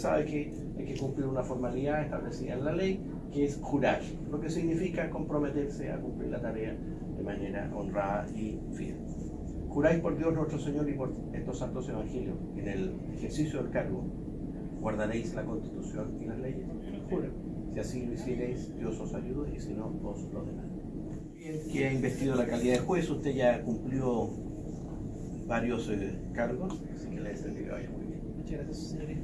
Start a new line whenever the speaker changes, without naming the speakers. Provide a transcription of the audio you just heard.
sabe que hay que cumplir una formalidad establecida en la ley, que es jurar, lo que significa comprometerse a cumplir la tarea de manera honrada y fiel. Juráis por Dios nuestro Señor y por estos santos evangelios, en el ejercicio del cargo, guardaréis la constitución y las leyes. Jura. Si así lo hicierais, Dios os ayude y si no, os lo demás. Bien, que ha investido la calidad de juez, usted ya cumplió varios eh, cargos, así que le deseo que vaya muy bien.
Muchas gracias, señoría.